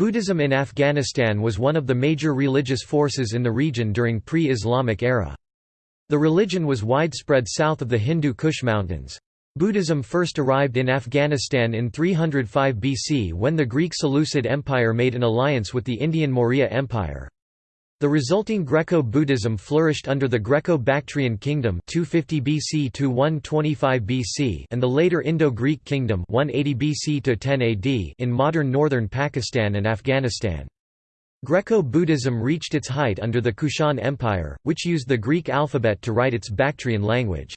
Buddhism in Afghanistan was one of the major religious forces in the region during pre-Islamic era. The religion was widespread south of the Hindu Kush Mountains. Buddhism first arrived in Afghanistan in 305 BC when the Greek Seleucid Empire made an alliance with the Indian Maurya Empire. The resulting Greco-Buddhism flourished under the Greco-Bactrian Kingdom 250 BC to 125 BC and the later Indo-Greek Kingdom 180 BC to 10 AD in modern northern Pakistan and Afghanistan. Greco-Buddhism reached its height under the Kushan Empire, which used the Greek alphabet to write its Bactrian language.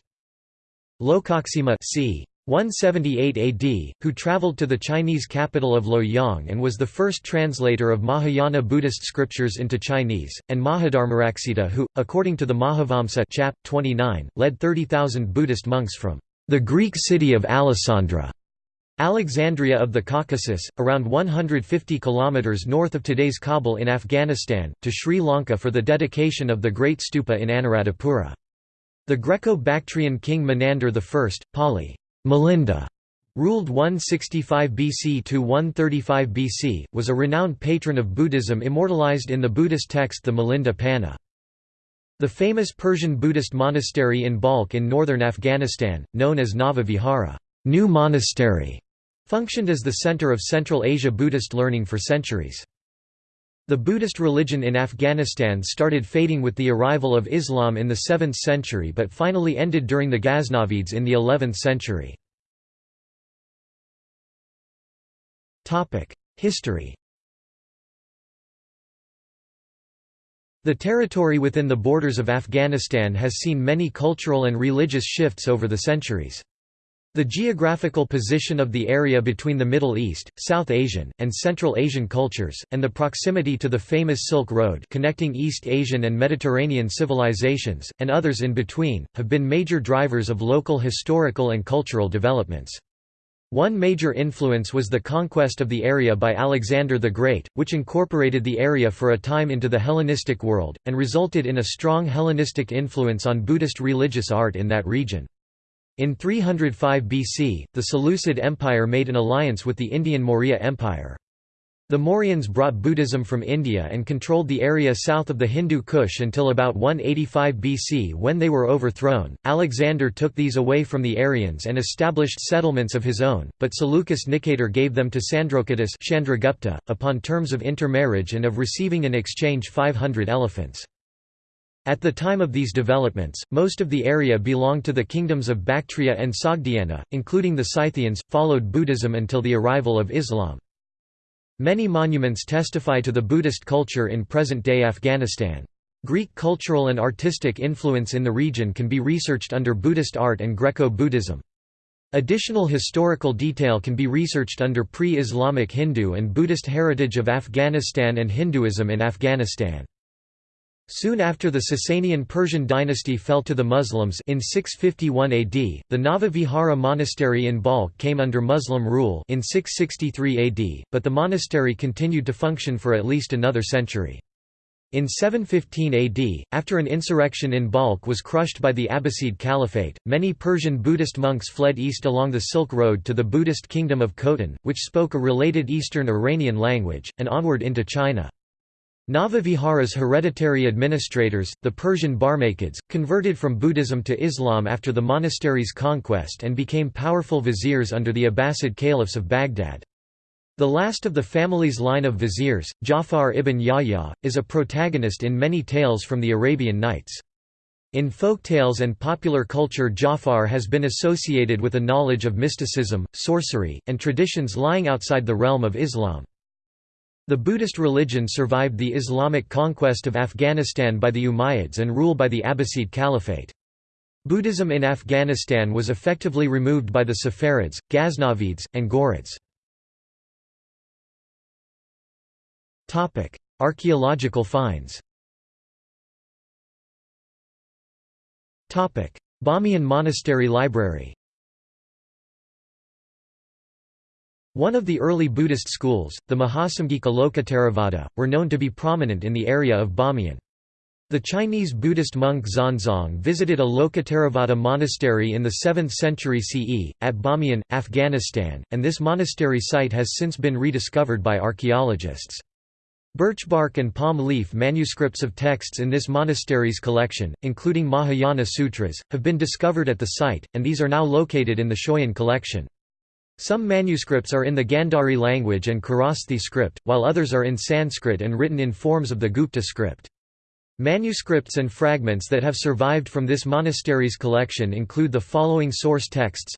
Lokaksema c. 178 AD, who traveled to the Chinese capital of Luoyang and was the first translator of Mahayana Buddhist scriptures into Chinese, and Mahadharmaraksita who, according to the Mahavamsa chap. 29, led 30,000 Buddhist monks from the Greek city of Alasandra Alexandria of the Caucasus, around 150 kilometers north of today's Kabul in Afghanistan, to Sri Lanka for the dedication of the Great Stupa in Anuradhapura. The Greco-Bactrian king Menander I, Pali Milinda ruled 165 BC to 135 BC, was a renowned patron of Buddhism immortalized in the Buddhist text the Milinda Panna. The famous Persian Buddhist monastery in Balkh in northern Afghanistan, known as Nava Vihara New Monastery, functioned as the center of Central Asia Buddhist learning for centuries. The Buddhist religion in Afghanistan started fading with the arrival of Islam in the 7th century but finally ended during the Ghaznavids in the 11th century. History The territory within the borders of Afghanistan has seen many cultural and religious shifts over the centuries. The geographical position of the area between the Middle East, South Asian, and Central Asian cultures, and the proximity to the famous Silk Road connecting East Asian and Mediterranean civilizations, and others in between, have been major drivers of local historical and cultural developments. One major influence was the conquest of the area by Alexander the Great, which incorporated the area for a time into the Hellenistic world, and resulted in a strong Hellenistic influence on Buddhist religious art in that region. In 305 BC, the Seleucid Empire made an alliance with the Indian Maurya Empire. The Mauryans brought Buddhism from India and controlled the area south of the Hindu Kush until about 185 BC when they were overthrown. Alexander took these away from the Aryans and established settlements of his own, but Seleucus Nicator gave them to Sandrocottus Chandragupta, upon terms of intermarriage and of receiving in exchange 500 elephants. At the time of these developments, most of the area belonged to the kingdoms of Bactria and Sogdiana, including the Scythians, followed Buddhism until the arrival of Islam. Many monuments testify to the Buddhist culture in present-day Afghanistan. Greek cultural and artistic influence in the region can be researched under Buddhist art and Greco-Buddhism. Additional historical detail can be researched under pre-Islamic Hindu and Buddhist heritage of Afghanistan and Hinduism in Afghanistan. Soon after the Sasanian Persian dynasty fell to the Muslims in 651 AD, the Nava Vihara monastery in Balkh came under Muslim rule in 663 AD, but the monastery continued to function for at least another century. In 715 AD, after an insurrection in Balkh was crushed by the Abbasid Caliphate, many Persian Buddhist monks fled east along the Silk Road to the Buddhist kingdom of Khotan, which spoke a related Eastern Iranian language, and onward into China. Navavihara's hereditary administrators, the Persian Barmakids, converted from Buddhism to Islam after the monastery's conquest and became powerful viziers under the Abbasid caliphs of Baghdad. The last of the family's line of viziers, Jafar ibn Yahya, is a protagonist in many tales from the Arabian Nights. In folk tales and popular culture Jafar has been associated with a knowledge of mysticism, sorcery, and traditions lying outside the realm of Islam. The Buddhist religion survived the Islamic conquest of Afghanistan by the Umayyads and rule by the Abbasid Caliphate. Buddhism in Afghanistan was effectively removed by the Saffarids, Ghaznavids, and Ghurids. Archaeological finds Bamiyan Monastery Library One of the early Buddhist schools, the Mahasamgika Lokottaravada, were known to be prominent in the area of Bamiyan. The Chinese Buddhist monk Xuanzang visited a Lokottaravada monastery in the 7th century CE, at Bamiyan, Afghanistan, and this monastery site has since been rediscovered by archaeologists. Birch bark and palm leaf manuscripts of texts in this monastery's collection, including Mahayana Sutras, have been discovered at the site, and these are now located in the Schøyen collection. Some manuscripts are in the Gandhari language and Kharosthi script, while others are in Sanskrit and written in forms of the Gupta script. Manuscripts and fragments that have survived from this monastery's collection include the following source texts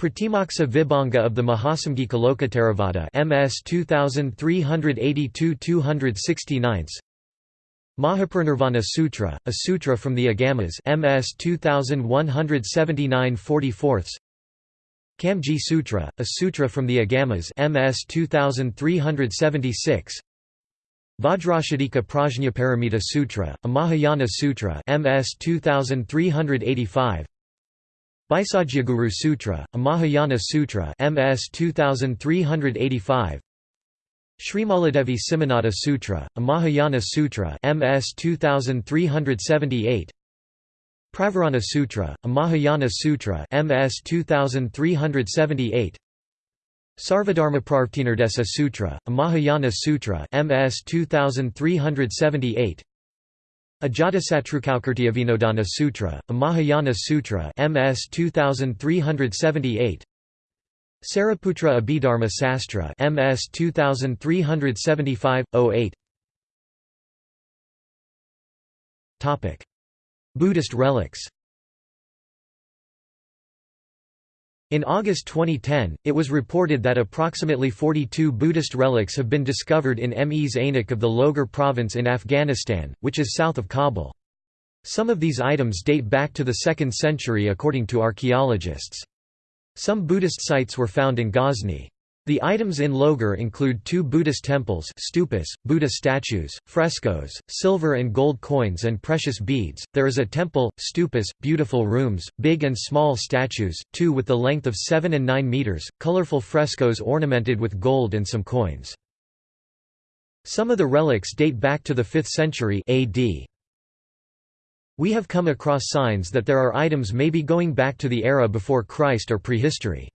Pratimoksa Vibhanga of the Mahasamgika Lokottaravada MS 2382-269 Mahaparinirvana Sutra, a sutra from the Agamas MS 2179 44 Kamji Sutra, a sutra from the Agamas MS 2376 Vajracchedika Prajnaparamita Sutra, a Mahayana Sutra MS 2385 Bhaisajyaguru Sutra, a Mahayana Sutra MS 2385 Srimaladevi Simhanada Sutra, a Mahayana Sutra MS 2378 Pravarana Sutra, a Mahayana Sutra MS 2378 Sarvadharmapravrttinirdesa Sutra, a Mahayana Sutra MS 2378 Ajatasatrukaukrtyavinodana Sutra, a Mahayana Sutra MS 2378 Sariputra Abhidharma Sastra MS 2375 08 Topic Buddhist relics In August 2010, it was reported that approximately 42 Buddhist relics have been discovered in Mes Ainak of the Logar province in Afghanistan, which is south of Kabul. Some of these items date back to the 2nd century according to archaeologists. Some Buddhist sites were found in Ghazni. The items in Logar include two Buddhist temples stupas, Buddha statues, frescoes, silver and gold coins and precious beads. There is a temple, stupas, beautiful rooms, big and small statues, two with the length of 7 and 9 meters, colorful frescoes ornamented with gold and some coins. Some of the relics date back to the 5th century AD. We have come across signs that there are items maybe going back to the era before Christ or prehistory.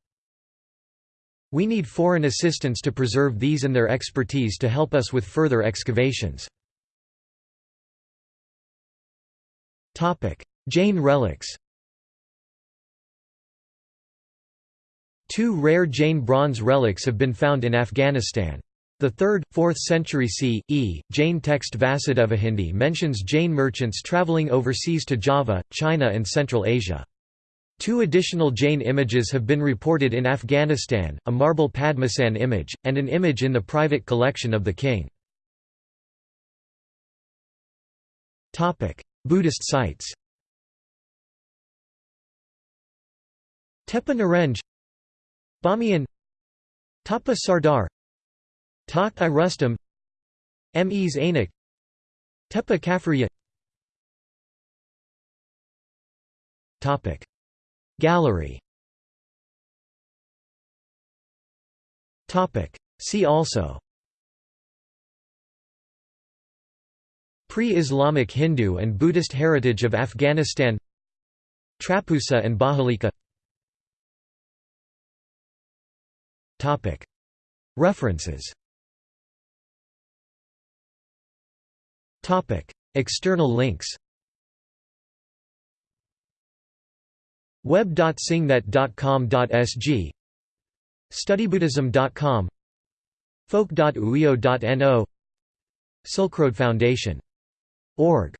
We need foreign assistance to preserve these and their expertise to help us with further excavations. Jain relics Two rare Jain bronze relics have been found in Afghanistan. The 3rd, 4th century C.E. Jain text Vasudevahindi mentions Jain merchants travelling overseas to Java, China and Central Asia. Two additional Jain images have been reported in Afghanistan, a marble Padmasan image, and an image in the private collection of the king. Buddhist sites Tepa Narenj Bamiyan Tapa Sardar Takht i Rustam Mes Ainak Tepa Kafriya Gallery. See also. Pre-Islamic Hindu and Buddhist heritage of Afghanistan. Trapusa and Bahalika Topic. References. Topic. External links web.singnet.com.sg studybuddhism.com folk.uio.no Silk Road Foundation. Org